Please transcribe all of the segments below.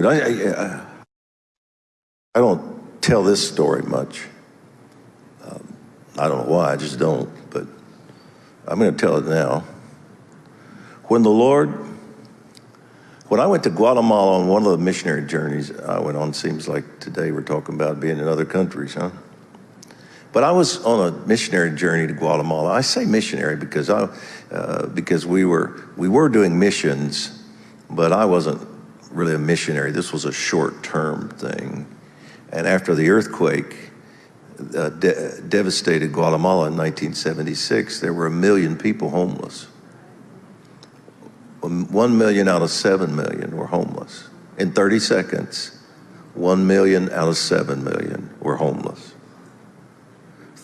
But I, I, I don't tell this story much. Um, I don't know why, I just don't, but I'm going to tell it now. When the Lord, when I went to Guatemala on one of the missionary journeys I went on, seems like today we're talking about being in other countries, huh? But I was on a missionary journey to Guatemala. I say missionary because I, uh, because we were we were doing missions, but I wasn't really a missionary. This was a short-term thing. And after the earthquake uh, de devastated Guatemala in 1976, there were a million people homeless. One million out of seven million were homeless. In 30 seconds, one million out of seven million were homeless.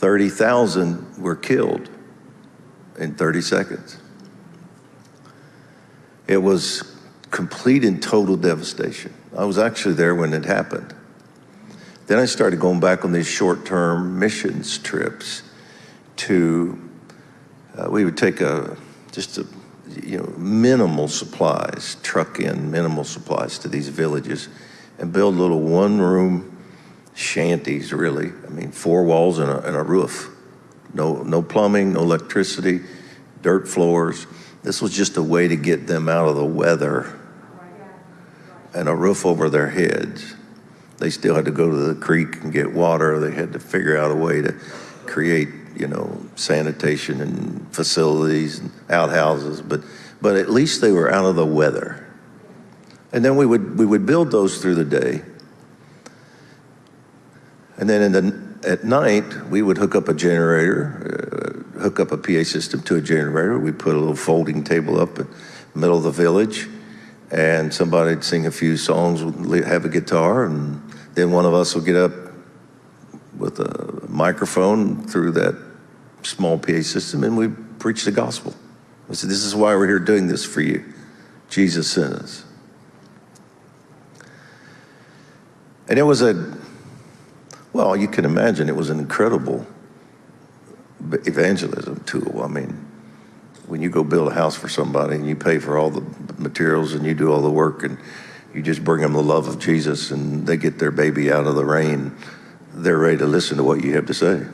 30,000 were killed in 30 seconds. It was complete and total devastation. I was actually there when it happened. Then I started going back on these short-term missions trips to, uh, we would take a, just a, you know, minimal supplies, truck in minimal supplies to these villages and build little one-room shanties, really. I mean, four walls and a, and a roof. No, no plumbing, no electricity, dirt floors. This was just a way to get them out of the weather and a roof over their heads. They still had to go to the creek and get water. They had to figure out a way to create, you know, sanitation and facilities and outhouses, but, but at least they were out of the weather. And then we would, we would build those through the day. And then in the, at night, we would hook up a generator, uh, hook up a PA system to a generator. We put a little folding table up in the middle of the village and somebody'd sing a few songs, have a guitar, and then one of us would get up with a microphone through that small PA system and we preach the gospel. I said, this is why we're here doing this for you. Jesus sent us. And it was a, well, you can imagine it was an incredible evangelism tool. I mean, when you go build a house for somebody and you pay for all the materials and you do all the work and you just bring them the love of Jesus and they get their baby out of the rain, they're ready to listen to what you have to say.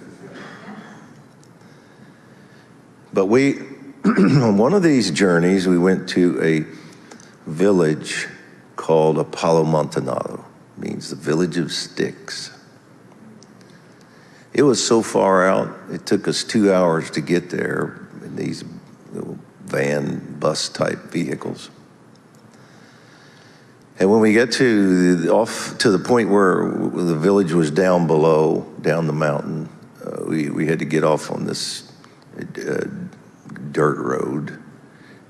But we, on one of these journeys, we went to a village called Apollo Montanado, means the village of sticks. It was so far out, it took us two hours to get there in these van, bus type vehicles. And when we get to the, off to the point where the village was down below, down the mountain, uh, we, we had to get off on this uh, dirt road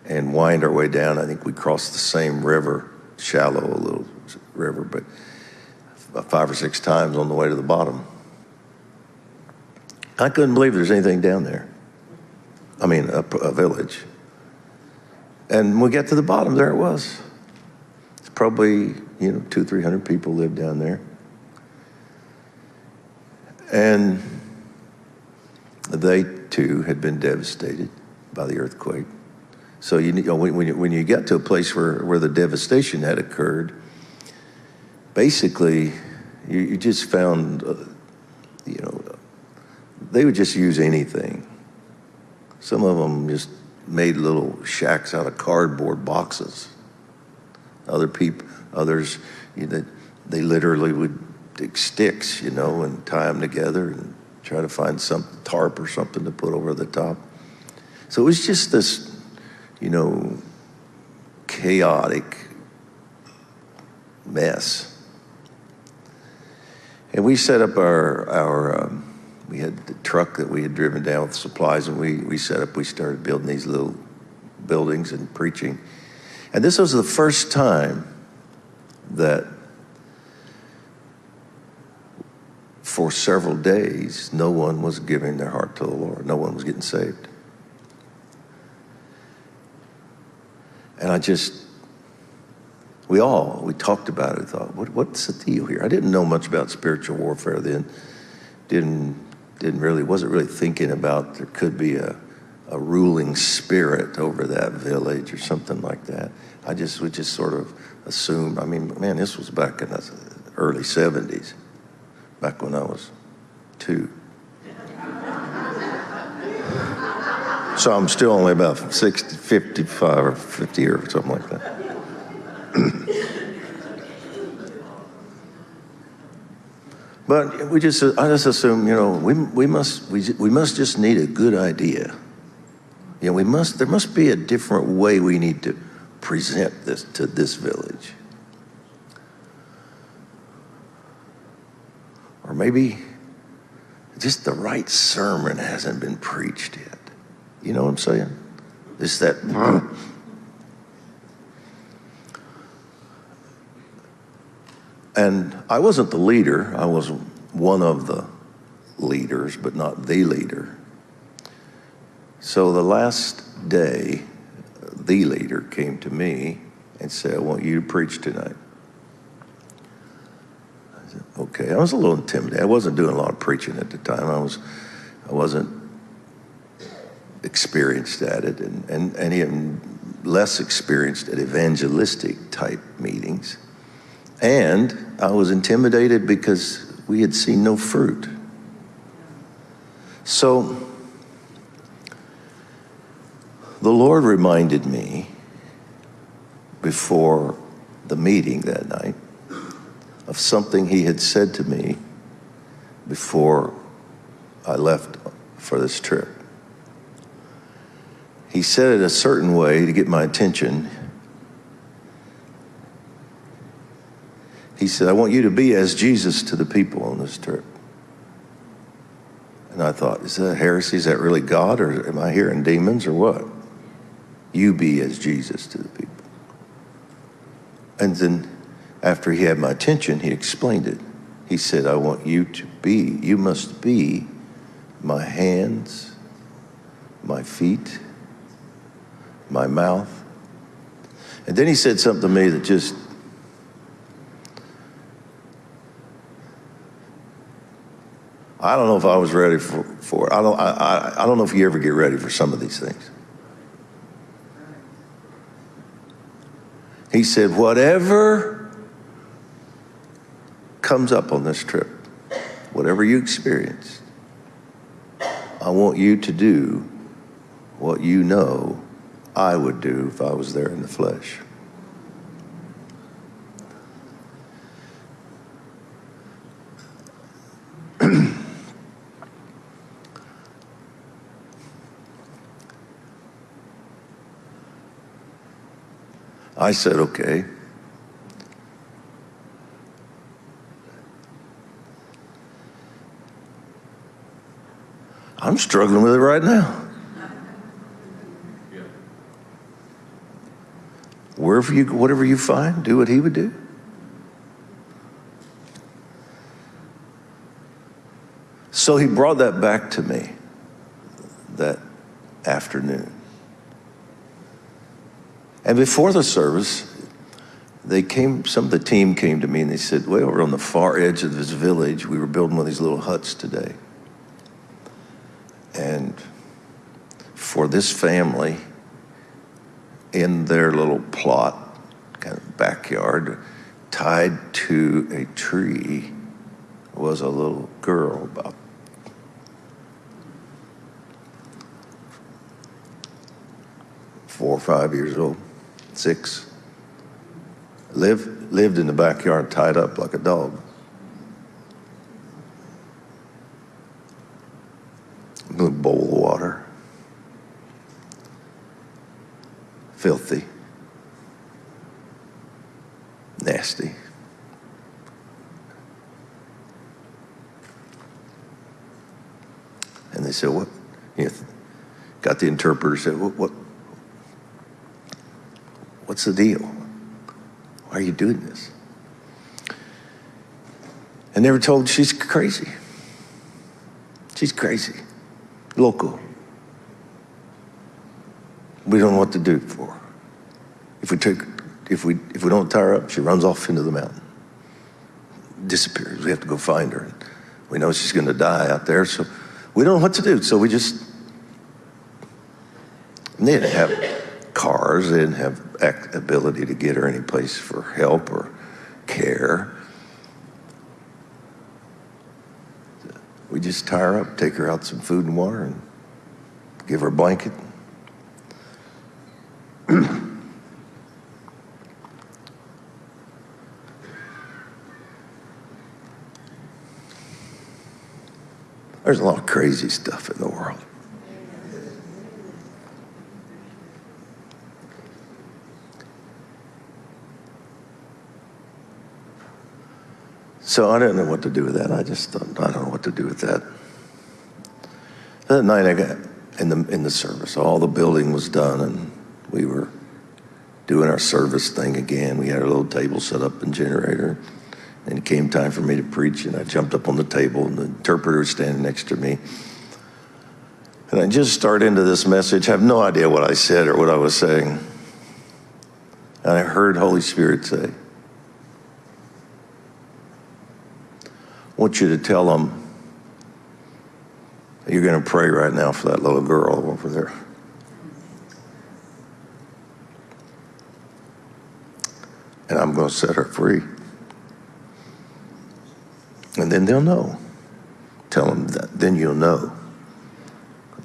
and wind our way down. I think we crossed the same river, shallow a little river, but five or six times on the way to the bottom. I couldn't believe there's anything down there. I mean, a, a village. And we get to the bottom, there it was. It's probably, you know, two, 300 people live down there. And they too had been devastated by the earthquake. So you, you know, when, you, when you get to a place where, where the devastation had occurred, basically you, you just found, uh, you know, they would just use anything. Some of them just made little shacks out of cardboard boxes. Other people, others, you know, they literally would take sticks, you know, and tie them together and try to find some tarp or something to put over the top. So it was just this, you know, chaotic mess. And we set up our, our um, we had the truck that we had driven down with supplies and we, we set up, we started building these little buildings and preaching. And this was the first time that for several days, no one was giving their heart to the Lord. No one was getting saved. And I just, we all, we talked about it, thought, what, what's the deal here? I didn't know much about spiritual warfare then. Didn't didn't really, wasn't really thinking about there could be a, a ruling spirit over that village or something like that. I just would just sort of assume. I mean, man, this was back in the early 70s, back when I was two. So I'm still only about 60, 55 or 50 or something like that. But we just, I just assume, you know, we, we, must, we, we must just need a good idea. You know, we must, there must be a different way we need to present this to this village. Or maybe just the right sermon hasn't been preached yet. You know what I'm saying? It's that. And I wasn't the leader, I was one of the leaders, but not the leader. So the last day, the leader came to me and said, I want you to preach tonight. I said, okay. I was a little intimidated. I wasn't doing a lot of preaching at the time. I was I wasn't experienced at it and, and, and even less experienced at evangelistic type meetings. And I was intimidated because we had seen no fruit. So the Lord reminded me before the meeting that night of something He had said to me before I left for this trip. He said it a certain way to get my attention. He said, I want you to be as Jesus to the people on this trip. And I thought, is that heresy? Is that really God? Or am I hearing demons or what? You be as Jesus to the people. And then after he had my attention, he explained it. He said, I want you to be, you must be my hands, my feet, my mouth. And then he said something to me that just I don't know if I was ready for, for it. I don't, I, I, I don't know if you ever get ready for some of these things. He said, whatever comes up on this trip, whatever you experience, I want you to do what you know I would do if I was there in the flesh. I said, okay. I'm struggling with it right now. Wherever you, whatever you find, do what he would do. So he brought that back to me that afternoon. And before the service, they came, some of the team came to me and they said, Well, we're on the far edge of this village. We were building one of these little huts today. And for this family, in their little plot, kind of backyard, tied to a tree, was a little girl about four or five years old six, lived, lived in the backyard tied up like a dog. A bowl of water. Filthy. Nasty. And they said, what? You know, got the interpreter said, what, what, What's the deal? Why are you doing this? And they were told she's crazy. She's crazy. Local. We don't know what to do for her. If we take, if we if we don't tie her up, she runs off into the mountain. Disappears. We have to go find her. We know she's going to die out there, so we don't know what to do. So we just they didn't have cars, they didn't have ability to get her any place for help or care. We just tie her up, take her out some food and water, and give her a blanket. There's a lot of crazy stuff in the world. So I didn't know what to do with that. I just thought, I don't know what to do with that. That night I got in the in the service, all the building was done and we were doing our service thing again. We had a little table set up and generator. And it came time for me to preach, and I jumped up on the table, and the interpreter was standing next to me. And I just start into this message, I have no idea what I said or what I was saying. And I heard Holy Spirit say, want you to tell them you're going to pray right now for that little girl over there. And I'm going to set her free. And then they'll know. Tell them that. Then you'll know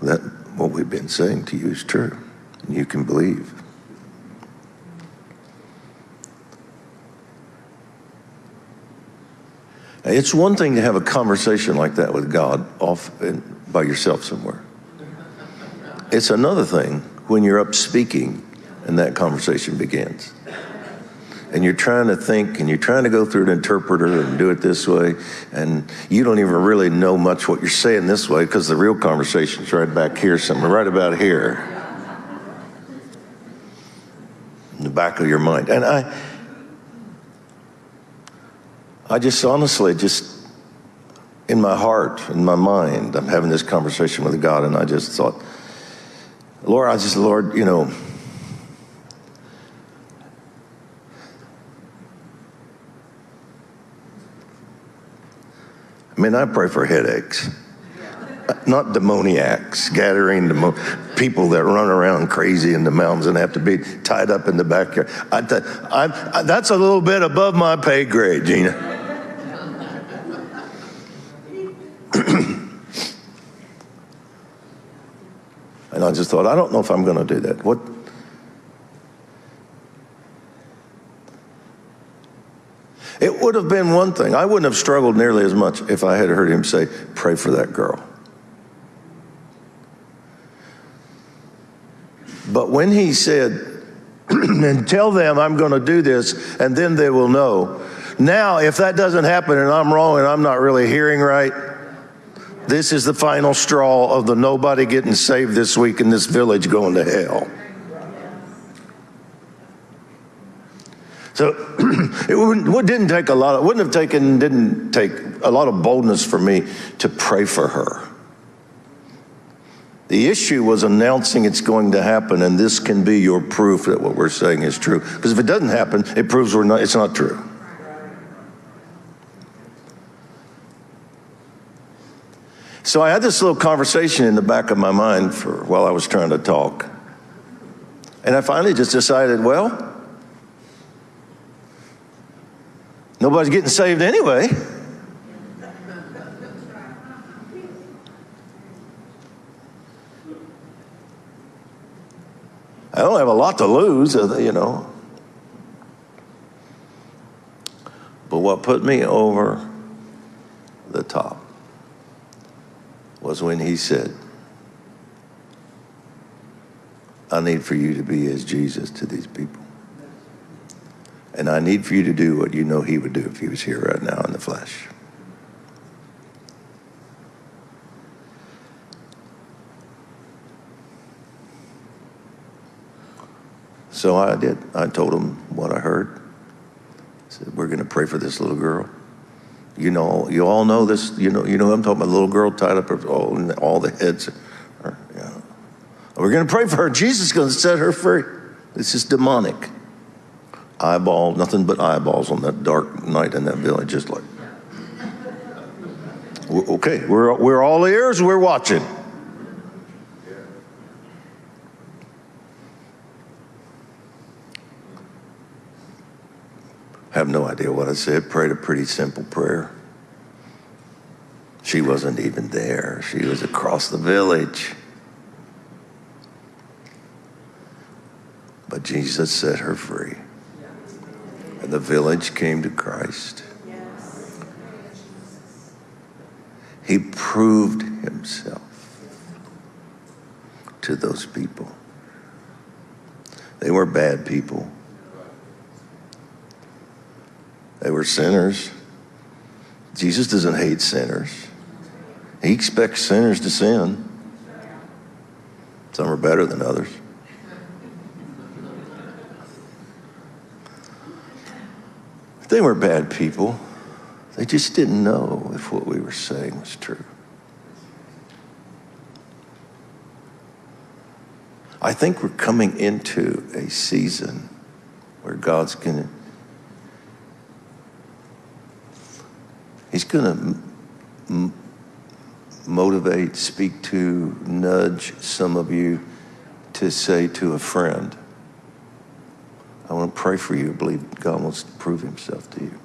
that what we've been saying to you is true. And you can believe. It's one thing to have a conversation like that with God off in, by yourself somewhere. It's another thing when you're up speaking and that conversation begins. And you're trying to think and you're trying to go through an interpreter and do it this way and you don't even really know much what you're saying this way because the real conversation's right back here somewhere right about here. In the back of your mind. And i i just honestly just in my heart in my mind i'm having this conversation with god and i just thought lord i just lord you know I mean, I pray for headaches, not demoniacs, gathering demo- people that run around crazy in the mountains and have to be tied up in the backyard. I th- I, I, that's a little bit above my pay grade, Gina. and I just thought, I don't know if I'm going to do that. What? It would have been one thing. I wouldn't have struggled nearly as much if I had heard him say, Pray for that girl. But when he said, and tell them I'm going to do this, and then they will know. Now, if that doesn't happen and I'm wrong and I'm not really hearing right, this is the final straw of the nobody getting saved this week in this village going to hell. So it didn't take a lot, it wouldn't have taken, didn't take a lot of boldness for me to pray for her. The issue was announcing it's going to happen, and this can be your proof that what we're saying is true. Because if it doesn't happen, it proves we're not, it's not true. So I had this little conversation in the back of my mind for while I was trying to talk. And I finally just decided, well, Nobody's getting saved anyway. I don't have a lot to lose, uh, you know. But what put me over the top was when he said, I need for you to be as Jesus to these people. And I need for you to do what you know he would do if he was here right now in the flesh. So I did. I told him what I heard. I said, "We're going to pray for this little girl. You know, you all know this. You know, you know. I'm talking about a little girl tied up. All, oh, all the heads. Are, know. We're going to pray for her. Jesus is going to set her free. This is demonic eyeball, nothing but eyeballs on that dark night in that village, just like, okay, we're, we're all ears, we're watching. Have no idea what I said. Prayed a pretty simple prayer. She wasn't even there. She was across the village. But Jesus set her free. And the village came to Christ. He proved himself to those people. They were bad people. They were sinners. Jesus doesn't hate sinners. He expects sinners to sin. Some are better than others. They were bad people. They just didn't know if what we were saying was true. I think we're coming into a season where God's going to, He's going to motivate, speak to, nudge some of you to say to a friend, I want to pray for you. I believe God wants to prove Himself to you.